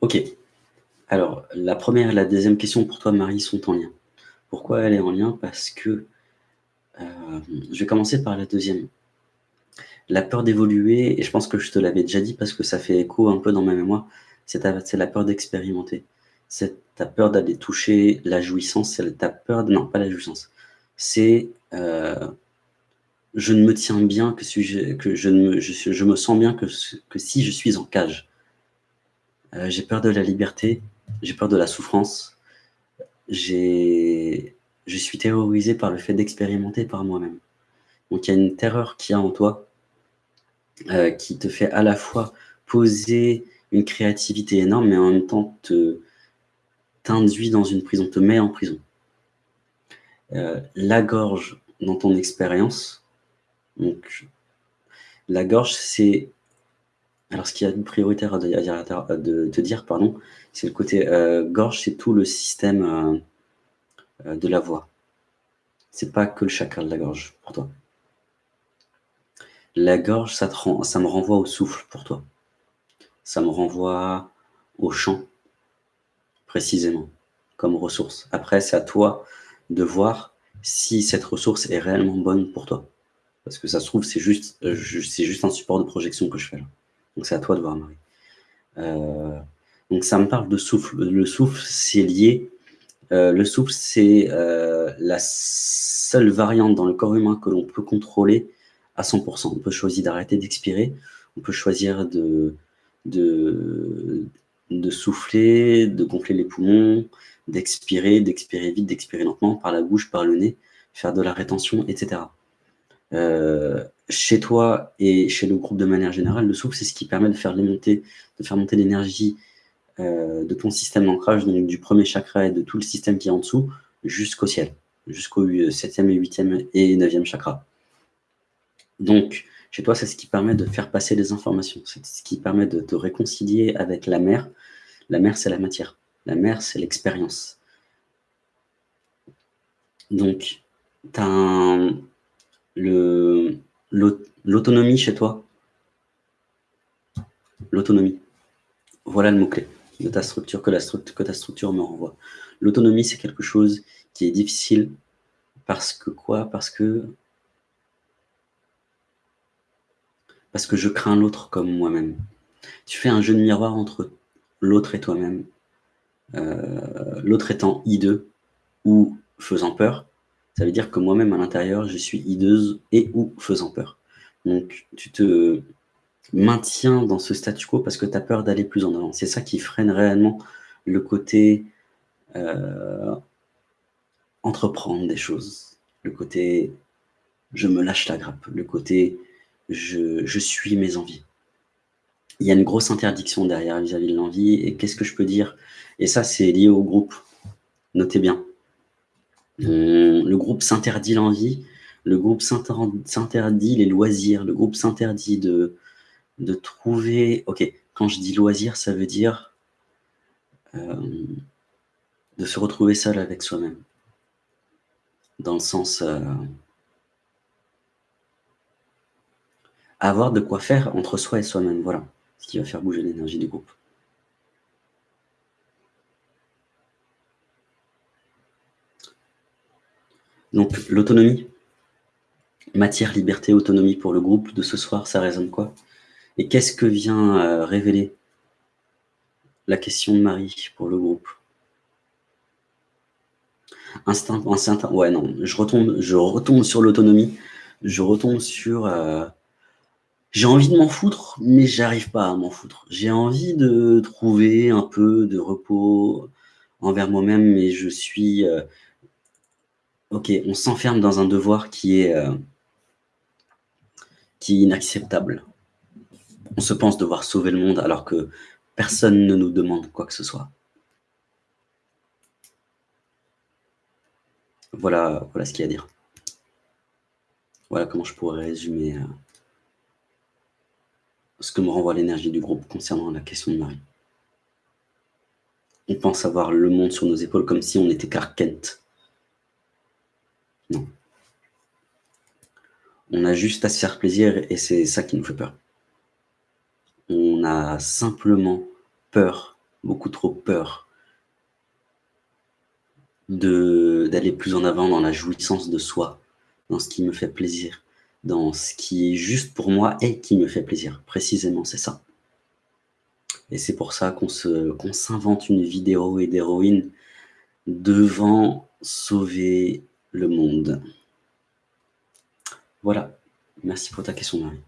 Ok. Alors, la première et la deuxième question pour toi, Marie, sont en lien. Pourquoi elle est en lien? Parce que, euh, je vais commencer par la deuxième. La peur d'évoluer, et je pense que je te l'avais déjà dit parce que ça fait écho un peu dans ma mémoire, c'est la peur d'expérimenter. C'est ta peur d'aller toucher la jouissance, c'est ta peur... Non, pas la jouissance. C'est... Euh, je ne me tiens bien que, si je, je, me, je, me sens bien que si je suis en cage. Euh, j'ai peur de la liberté, j'ai peur de la souffrance, je suis terrorisé par le fait d'expérimenter par moi-même. Donc il y a une terreur qui a en toi, euh, qui te fait à la fois poser une créativité énorme, mais en même temps t'induit dans une prison, te met en prison. Euh, la gorge dans ton expérience, donc la gorge c'est alors, ce qu'il y a prioritaire à, de, te dire, pardon, c'est le côté euh, gorge, c'est tout le système euh, euh, de la voix. C'est pas que le chakra de la gorge pour toi. La gorge, ça, ça me renvoie au souffle pour toi. Ça me renvoie au chant, précisément, comme ressource. Après, c'est à toi de voir si cette ressource est réellement bonne pour toi. Parce que ça se trouve, c'est juste, juste un support de projection que je fais là. Donc c'est à toi de voir, Marie. Euh, donc ça me parle de souffle. Le souffle, c'est lié. Euh, le souffle, c'est euh, la seule variante dans le corps humain que l'on peut contrôler à 100%. On peut choisir d'arrêter d'expirer, on peut choisir de, de, de souffler, de gonfler les poumons, d'expirer, d'expirer vite, d'expirer lentement, par la bouche, par le nez, faire de la rétention, etc chez toi et chez le groupe de manière générale, le souffle, c'est ce qui permet de faire, monter, de faire monter l'énergie euh, de ton système d'ancrage, donc du premier chakra et de tout le système qui est en dessous, jusqu'au ciel, jusqu'au 7e et 8e et 9e chakra. Donc, chez toi, c'est ce qui permet de faire passer les informations, c'est ce qui permet de te réconcilier avec la mer. La mer, c'est la matière. La mer, c'est l'expérience. Donc, tu as le, L'autonomie chez toi L'autonomie. Voilà le mot-clé de ta structure que, la structure ta structure me renvoie. L'autonomie, c'est quelque chose qui est difficile parce que quoi? Parce que parce que je crains l'autre comme moi-même. Tu fais un jeu de miroir entre l'autre et toi-même. Euh, l'autre étant hideux ou faisant peur, ça veut dire que moi-même, à l'intérieur, je suis hideuse et ou faisant peur. Donc, tu te maintiens dans ce statu quo parce que tu as peur d'aller plus en avant. C'est ça qui freine réellement le côté euh, entreprendre des choses, le côté je me lâche la grappe, le côté je, suis mes envies. Il y a une grosse interdiction derrière vis-à-vis -vis de l'envie. Et qu'est-ce que je peux dire? Et ça, c'est lié au groupe. Notez bien. Le groupe s'interdit l'envie, le groupe s'interdit les loisirs, le groupe s'interdit de, de trouver... Ok, quand je dis loisir, ça veut dire euh, de se retrouver seul avec soi-même. Dans le sens... Euh, avoir de quoi faire entre soi et soi-même, voilà. Ce qui va faire bouger l'énergie du groupe. Donc, l'autonomie, matière, liberté, autonomie pour le groupe. De ce soir, ça résonne quoi? Et qu'est-ce que vient euh, révéler la question de Marie pour le groupe? Instinct, instinct, ouais, non, je retombe, je retombe sur l'autonomie, je retombe sur... Euh, j'ai envie de m'en foutre, mais j'arrive pas à m'en foutre. J'ai envie de trouver un peu de repos envers moi-même, mais je suis... Euh, Ok, on s'enferme dans un devoir qui est, euh, qui inacceptable. On se pense devoir sauver le monde alors que personne ne nous demande quoi que ce soit. Voilà, voilà ce qu'il y a à dire. Voilà comment je pourrais résumer euh, ce que me renvoie l'énergie du groupe concernant la question de Marie. On pense avoir le monde sur nos épaules comme si on était Clark. Non. On a juste à se faire plaisir et c'est ça qui nous fait peur. On a simplement peur beaucoup trop peur d'aller plus en avant dans la jouissance de soi, dans ce qui me fait plaisir, dans ce qui est juste pour moi et qui me fait plaisir. Précisément, c'est ça. Et c'est pour ça qu'on s'invente une vidéo et d'héroïne devant sauver le monde. Voilà. Merci pour ta question, Marie.